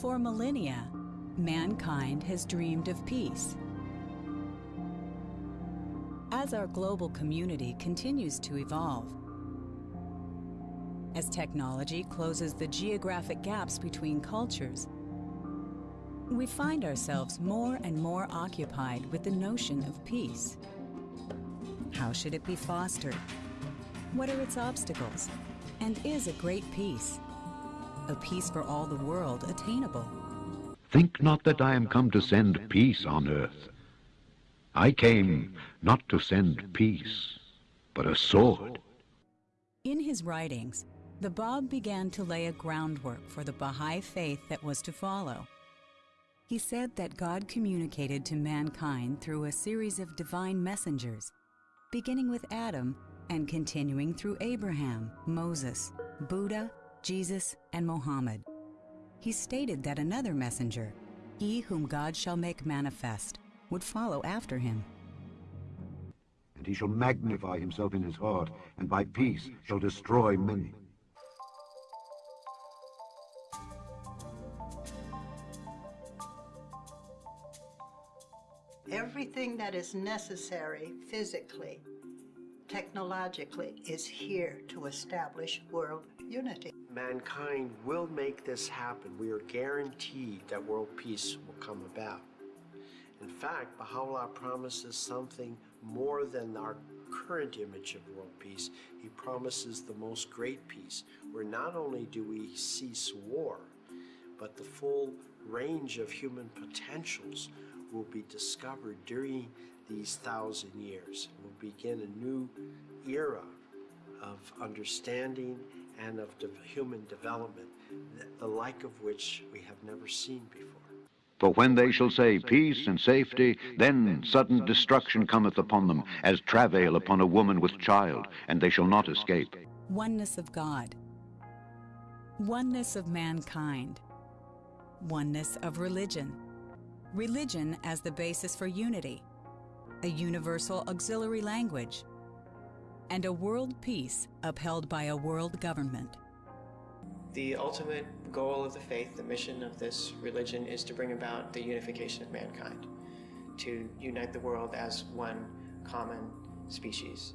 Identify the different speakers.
Speaker 1: For millennia, mankind has dreamed of peace. As our global community continues to evolve, as technology closes the geographic gaps between cultures, we find ourselves more and more occupied with the notion of peace. How should it be fostered? What are its obstacles? And is a great peace, a peace for all the world, attainable?
Speaker 2: Think not that I am come to send peace on earth. I came not to send peace, but a sword.
Speaker 1: In his writings, the Bab began to lay a groundwork for the Baha'i faith that was to follow. He said that God communicated to mankind through a series of divine messengers, beginning with Adam and continuing through Abraham, Moses, Buddha, Jesus, and Mohammed. He stated that another messenger, he whom God shall make manifest, would follow after him.
Speaker 2: And he shall magnify himself in his heart, and by peace shall destroy many.
Speaker 3: Everything that is necessary physically, technologically, is here to establish world unity.
Speaker 4: Mankind will make this happen. We are guaranteed that world peace will come about. In fact, Baha'u'llah promises something more than our current image of world peace. He promises the most great peace, where not only do we cease war, but the full range of human potentials will be discovered during these thousand years. We'll begin a new era of understanding and of de human development, the like of which we have never seen before.
Speaker 2: For when they shall say peace and safety, then sudden destruction cometh upon them, as travail upon a woman with child, and they shall not escape.
Speaker 1: Oneness of God. Oneness of mankind. Oneness of religion religion as the basis for unity, a universal auxiliary language, and a world peace upheld by a world government.
Speaker 5: The ultimate goal of the faith, the mission of this religion, is to bring about the unification of mankind, to unite the world as one common species.